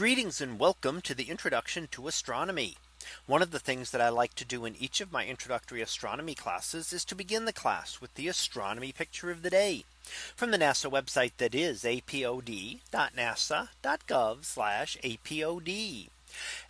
Greetings and welcome to the introduction to astronomy. One of the things that I like to do in each of my introductory astronomy classes is to begin the class with the astronomy picture of the day from the NASA website that is apod.nasa.gov apod.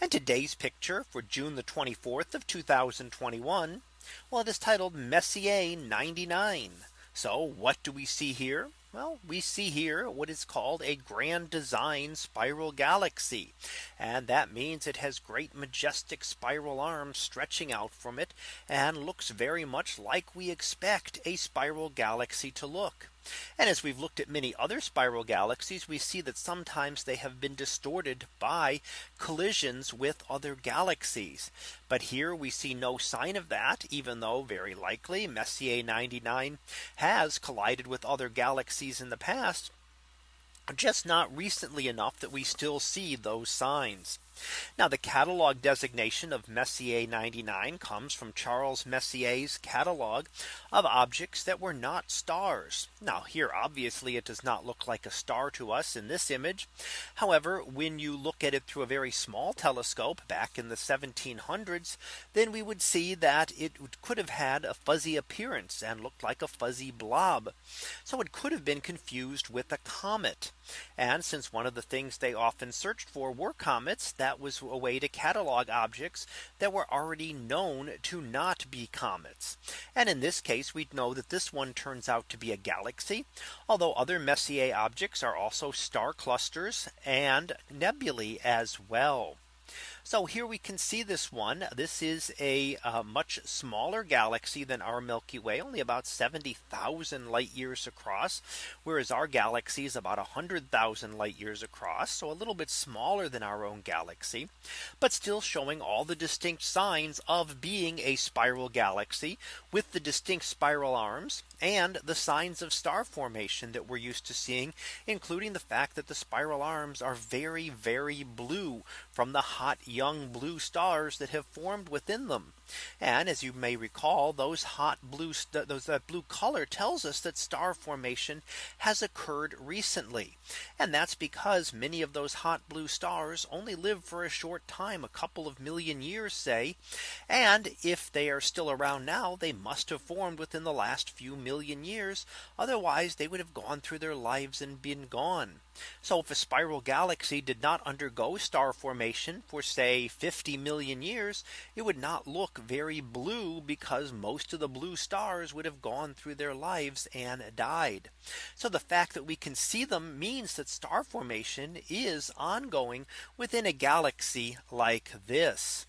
And today's picture for June the 24th of 2021. Well, it is titled Messier 99. So what do we see here? Well, we see here what is called a grand design spiral galaxy. And that means it has great majestic spiral arms stretching out from it and looks very much like we expect a spiral galaxy to look. And as we've looked at many other spiral galaxies, we see that sometimes they have been distorted by collisions with other galaxies. But here we see no sign of that, even though very likely Messier 99 has collided with other galaxies in the past just not recently enough that we still see those signs. Now the catalog designation of Messier 99 comes from Charles Messier's catalog of objects that were not stars. Now here obviously it does not look like a star to us in this image. However, when you look at it through a very small telescope back in the 1700s, then we would see that it could have had a fuzzy appearance and looked like a fuzzy blob. So it could have been confused with a comet. And since one of the things they often searched for were comets, that was a way to catalog objects that were already known to not be comets. And in this case, we know that this one turns out to be a galaxy. Although other Messier objects are also star clusters and nebulae as well. So here we can see this one. This is a uh, much smaller galaxy than our Milky Way, only about 70,000 light years across, whereas our galaxy is about 100,000 light years across. So a little bit smaller than our own galaxy, but still showing all the distinct signs of being a spiral galaxy with the distinct spiral arms and the signs of star formation that we're used to seeing, including the fact that the spiral arms are very, very blue from the hot young blue stars that have formed within them. And as you may recall, those hot blue those that blue color tells us that star formation has occurred recently. And that's because many of those hot blue stars only live for a short time, a couple of million years, say. And if they are still around now, they must have formed within the last few million years. Otherwise, they would have gone through their lives and been gone. So if a spiral galaxy did not undergo star formation for say 50 million years, it would not look very blue because most of the blue stars would have gone through their lives and died. So the fact that we can see them means that star formation is ongoing within a galaxy like this.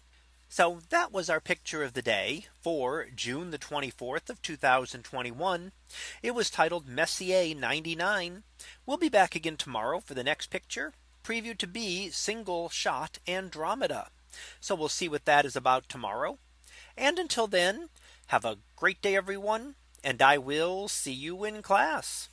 So that was our picture of the day for June the 24th of 2021. It was titled Messier 99. We'll be back again tomorrow for the next picture previewed to be single shot Andromeda. So we'll see what that is about tomorrow. And until then, have a great day, everyone. And I will see you in class.